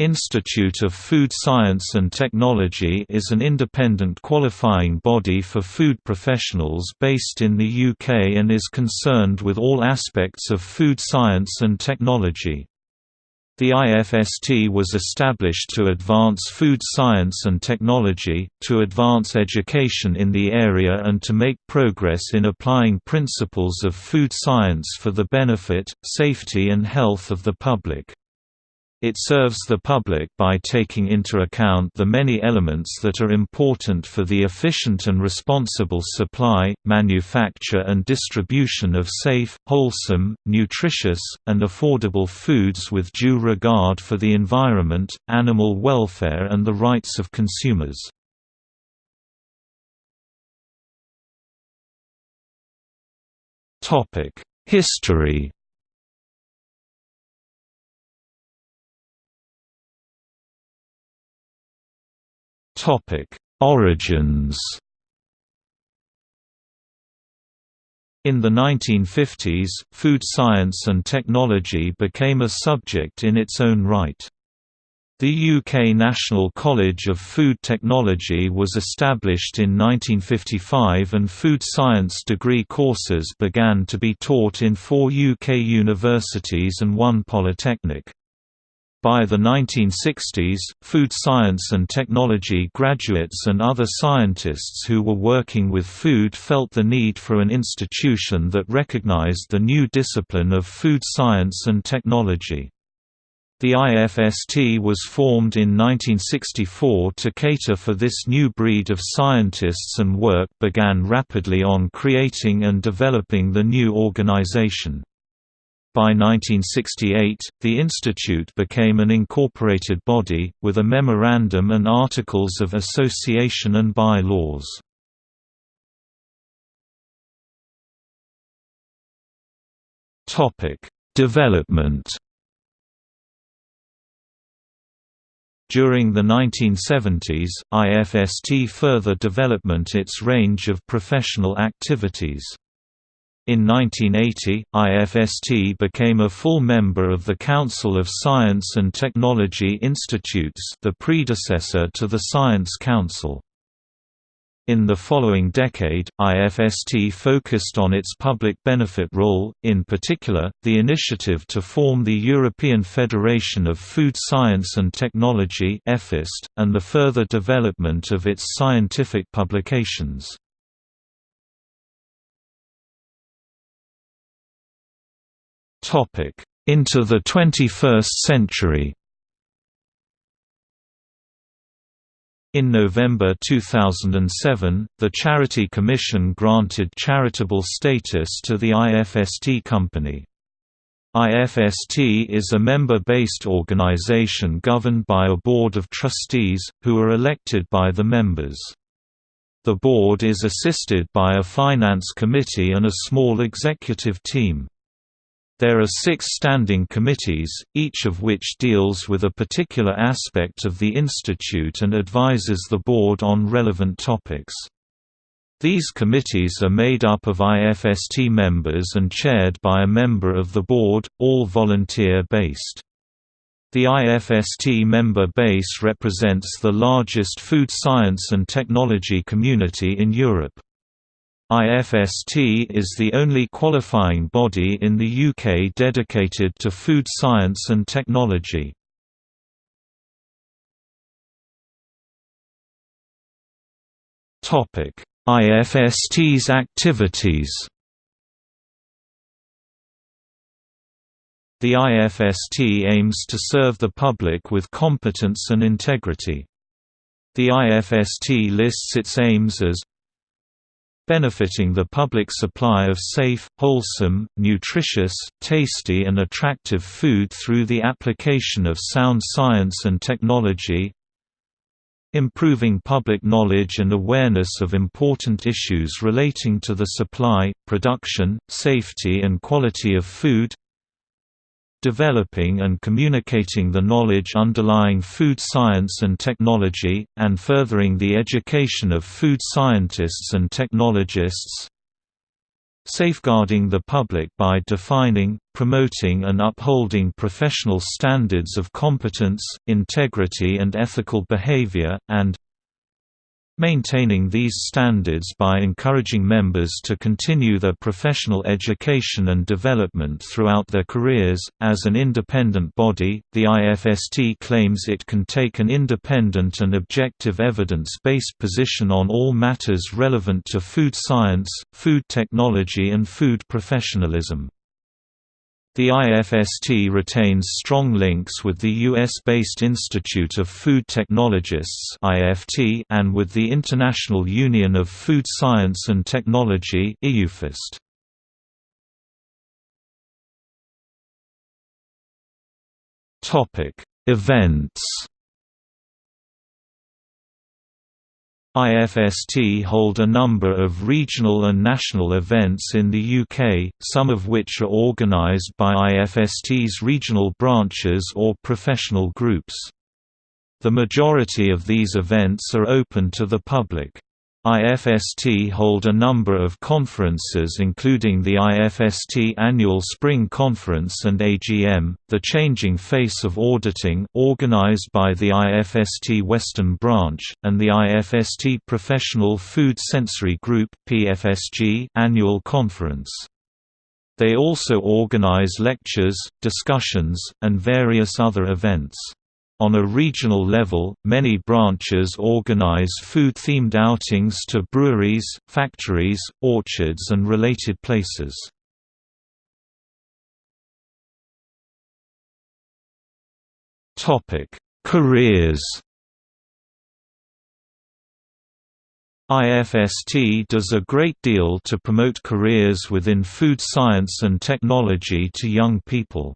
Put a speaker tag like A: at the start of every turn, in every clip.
A: Institute of Food Science and Technology is an independent qualifying body for food professionals based in the UK and is concerned with all aspects of food science and technology. The IFST was established to advance food science and technology, to advance education in the area and to make progress in applying principles of food science for the benefit, safety and health of the public. It serves the public by taking into account the many elements that are important for the efficient and responsible supply, manufacture and distribution of safe, wholesome, nutritious, and affordable foods with due regard for the environment, animal welfare and the rights of consumers. History Topic: Origins. In the 1950s, food science and technology became a subject in its own right. The UK National College of Food Technology was established in 1955 and food science degree courses began to be taught in four UK universities and one polytechnic. By the 1960s, food science and technology graduates and other scientists who were working with food felt the need for an institution that recognized the new discipline of food science and technology. The IFST was formed in 1964 to cater for this new breed of scientists and work began rapidly on creating and developing the new organization. By 1968, the institute became an incorporated body, with a memorandum and articles of association and by-laws. Development During the 1970s, IFST further development its range of professional activities. In 1980, IFST became a full member of the Council of Science and Technology Institutes the predecessor to the Science Council. In the following decade, IFST focused on its public benefit role, in particular, the initiative to form the European Federation of Food Science and Technology and the further development of its scientific publications. Into the 21st century In November 2007, the Charity Commission granted charitable status to the IFST company. IFST is a member-based organization governed by a board of trustees, who are elected by the members. The board is assisted by a finance committee and a small executive team. There are six standing committees, each of which deals with a particular aspect of the institute and advises the board on relevant topics. These committees are made up of IFST members and chaired by a member of the board, all volunteer-based. The IFST member base represents the largest food science and technology community in Europe. IFST is the only qualifying body in the UK dedicated to food science and technology. IFST's activities The IFST aims to serve the public with competence and integrity. The IFST lists its aims as benefiting the public supply of safe, wholesome, nutritious, tasty and attractive food through the application of sound science and technology improving public knowledge and awareness of important issues relating to the supply, production, safety and quality of food developing and communicating the knowledge underlying food science and technology, and furthering the education of food scientists and technologists. Safeguarding the public by defining, promoting and upholding professional standards of competence, integrity and ethical behavior, and maintaining these standards by encouraging members to continue their professional education and development throughout their careers. As an independent body, the IFST claims it can take an independent and objective evidence based position on all matters relevant to food science, food technology, and food professionalism. The IFST retains strong links with the US-based Institute of Food Technologists and with the International Union of Food Science and Technology Events IFST hold a number of regional and national events in the UK, some of which are organised by IFST's regional branches or professional groups. The majority of these events are open to the public. IFST hold a number of conferences including the IFST Annual Spring Conference and AGM, The Changing Face of Auditing organized by the IFST Western Branch, and the IFST Professional Food Sensory Group PFSG Annual Conference. They also organize lectures, discussions, and various other events. On a regional level, many branches organize food-themed outings to breweries, factories, orchards and related places. Careers IFST does a great deal to promote careers within food science and technology to young people.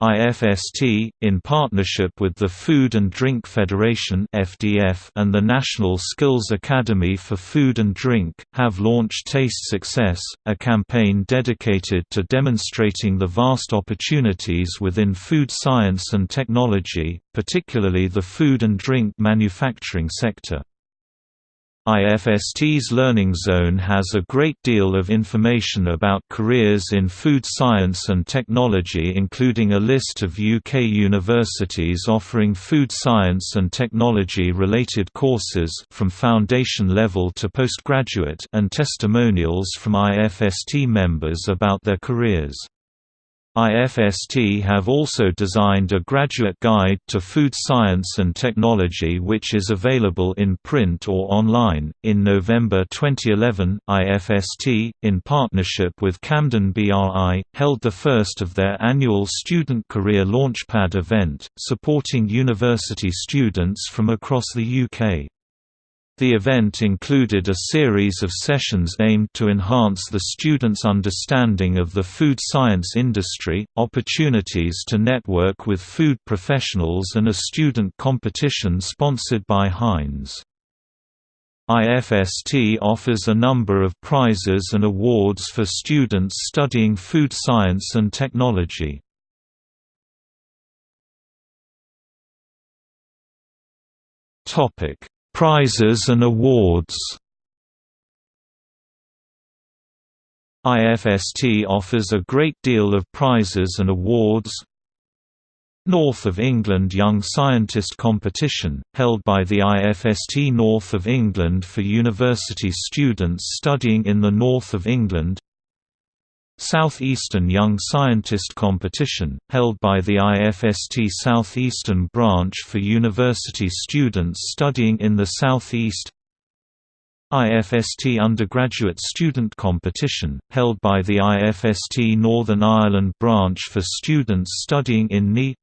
A: IFST, in partnership with the Food and Drink Federation and the National Skills Academy for Food and Drink, have launched Taste Success, a campaign dedicated to demonstrating the vast opportunities within food science and technology, particularly the food and drink manufacturing sector. IFST's Learning Zone has a great deal of information about careers in food science and technology including a list of UK universities offering food science and technology related courses from foundation level to postgraduate and testimonials from IFST members about their careers. IFST have also designed a graduate guide to food science and technology which is available in print or online. In November 2011, IFST, in partnership with Campden BRI, held the first of their annual Student Career Launchpad event, supporting university students from across the UK. The event included a series of sessions aimed to enhance the students' understanding of the food science industry, opportunities to network with food professionals and a student competition sponsored by Heinz. IFST offers a number of prizes and awards for students studying food science and technology. Topic Prizes and awards. IFST offers a great deal of prizes and awards. North of England Young Scientist Competition, held by the IFST North of England for university students studying in the North of England Southeastern Young Scientist Competition, held by the IFST Southeastern Branch for university students studying in the Southeast. IFST Undergraduate Student Competition, held by the IFST Northern Ireland Branch for students studying in NI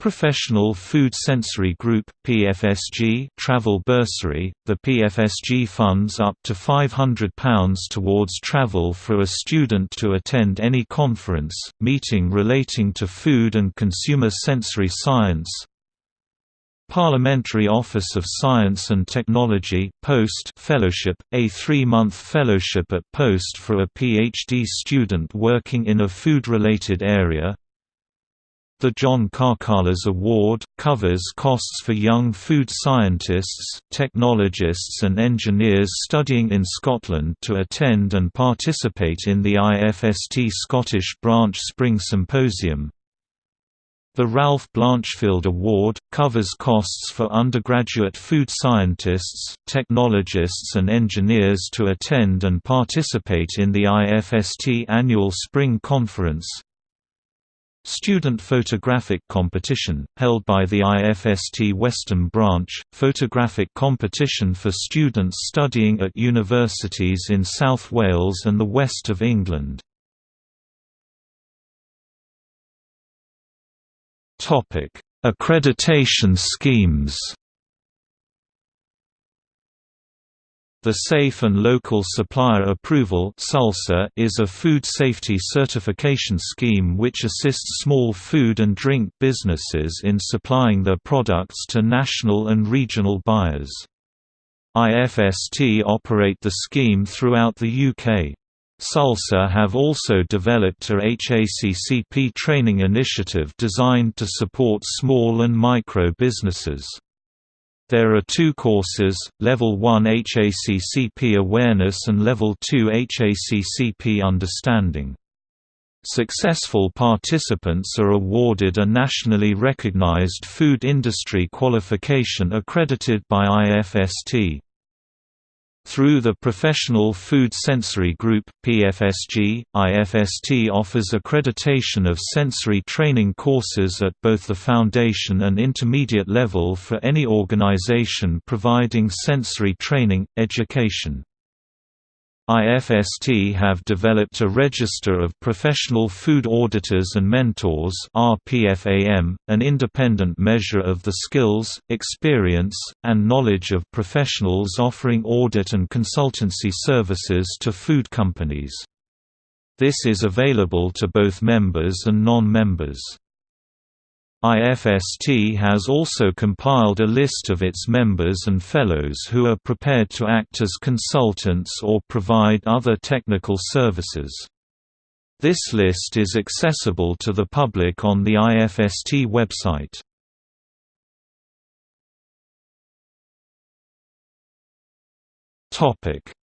A: Professional Food Sensory Group PFSG travel bursary. The PFSG funds up to £500 towards travel for a student to attend any conference meeting relating to food and consumer sensory science. Parliamentary Office of Science and Technology Post Fellowship a 3-month fellowship at Post for a PhD student working in a food related area The John Karkalas Award, covers costs for young food scientists, technologists and engineers studying in Scotland to attend and participate in the IFST Scottish Branch Spring Symposium. The Ralph Blanchfield Award, covers costs for undergraduate food scientists, technologists and engineers to attend and participate in the IFST Annual Spring Conference. Student Photographic Competition, held by the IFST Western Branch, photographic competition for students studying at universities in South Wales and the west of England. Accreditation schemes The Safe and Local Supplier Approval is a food safety certification scheme which assists small food and drink businesses in supplying their products to national and regional buyers. IFST operate the scheme throughout the UK. SALSA have also developed a HACCP training initiative designed to support small and micro businesses. There are two courses, Level 1 HACCP Awareness and Level 2 HACCP Understanding. Successful participants are awarded a nationally recognized food industry qualification accredited by IFST. Through the Professional Food Sensory Group (PFSG), IFST offers accreditation of sensory training courses at both the foundation and intermediate level for any organization providing sensory training education. IFST have developed a register of professional food auditors and mentors RPFAM, an independent measure of the skills, experience, and knowledge of professionals offering audit and consultancy services to food companies. This is available to both members and non-members. IFST has also compiled a list of its members and fellows who are prepared to act as consultants or provide other technical services. This list is accessible to the public on the IFST website.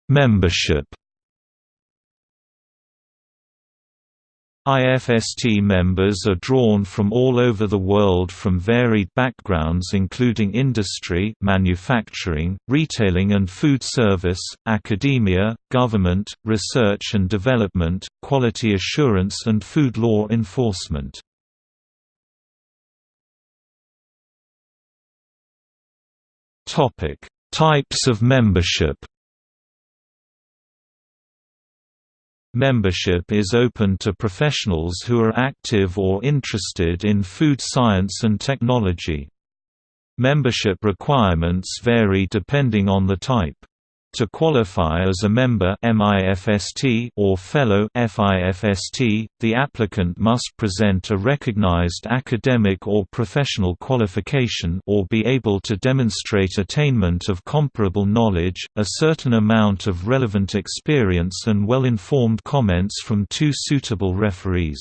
A: Membership IFST members are drawn from all over the world from varied backgrounds including industry manufacturing, retailing and food service, academia, government, research and development, quality assurance and food law enforcement. Types of membership Membership is open to professionals who are active or interested in food science and technology. Membership requirements vary depending on the type. To qualify as a member MIFST or fellow FIFST, the applicant must present a recognized academic or professional qualification or be able to demonstrate attainment of comparable knowledge, a certain amount of relevant experience and well-informed comments from two suitable referees.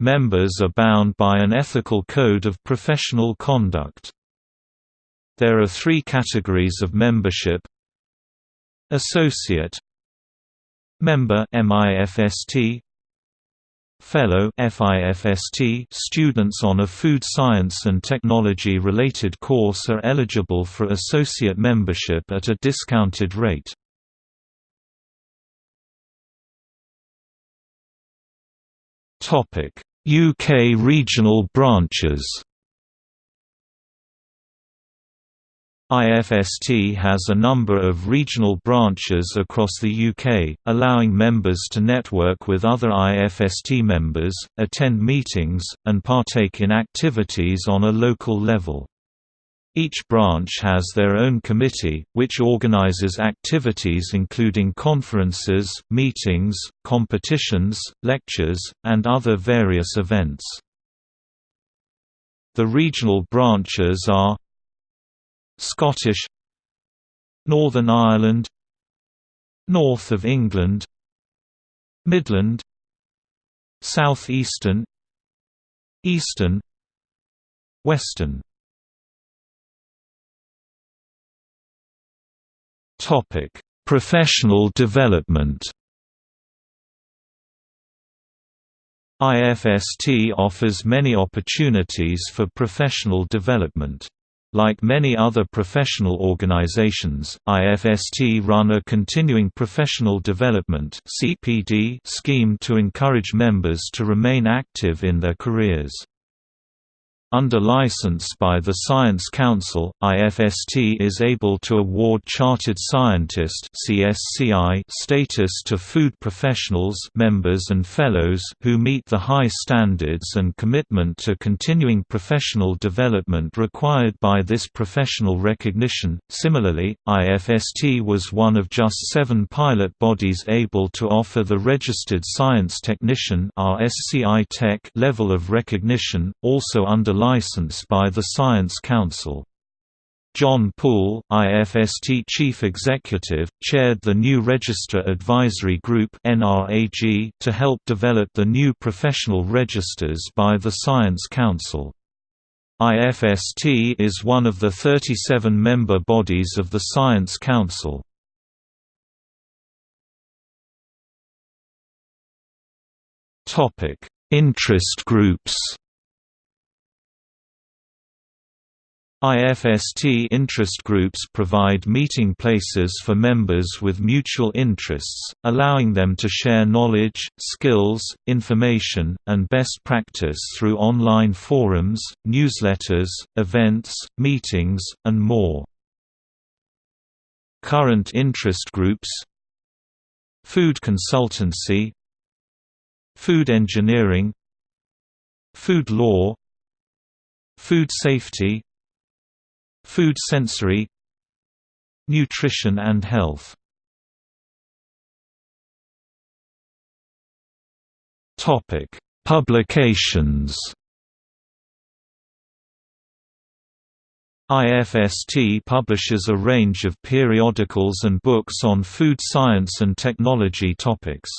A: Members are bound by an ethical code of professional conduct. There are three categories of membership Associate Member MIFST Fellow FIFST students on a food science and technology related course are eligible for associate membership at a discounted rate. Topic: UK regional branches IFST has a number of regional branches across the UK, allowing members to network with other IFST members, attend meetings, and partake in activities on a local level. Each branch has their own committee, which organises activities including conferences, meetings, competitions, lectures, and other various events. The regional branches are Scottish Northern Ireland North of England Midland Southeastern Eastern Western Professional development IFST offers many opportunities for professional development. Like many other professional organizations, IFST run a continuing professional development scheme to encourage members to remain active in their careers. Under license by the Science Council, IFST is able to award Chartered Scientist status to food professionals members and fellows who meet the high standards and commitment to continuing professional development required by this professional recognition. Similarly, IFST was one of just seven pilot bodies able to offer the Registered Science Technician level of recognition, also under license by the Science Council. John Poole, IFST Chief Executive, chaired the new Register Advisory Group to help develop the new professional registers by the Science Council. IFST is one of the 37 member bodies of the Science Council. Interest groups IFST interest groups provide meeting places for members with mutual interests, allowing them to share knowledge, skills, information, and best practice through online forums, newsletters, events, meetings, and more. Current interest groups Food consultancy Food engineering Food law Food safety Food sensory Nutrition and health Topic Publications IFST publishes a range of periodicals and books on food science and technology topics.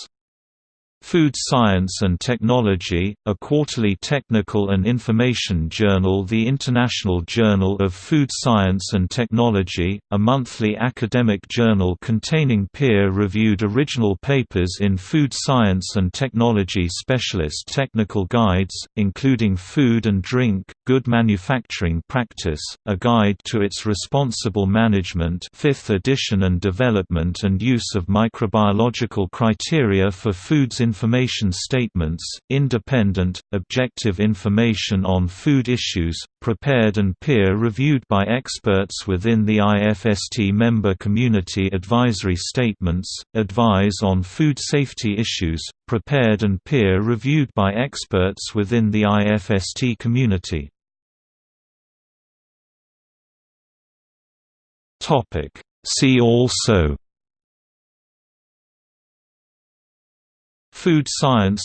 A: Food Science and Technology, a quarterly technical and information journal The International Journal of Food Science and Technology, a monthly academic journal containing peer-reviewed original papers in food science and technology specialist technical guides, including Food and Drink, Good Manufacturing Practice, a guide to its responsible management 5th edition and development and use of microbiological criteria for foods in information statements, independent, objective information on food issues, prepared and peer-reviewed by experts within the IFST member community advisory statements, advise on food safety issues, prepared and peer-reviewed by experts within the IFST community. See also Food science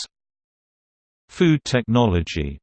A: Food technology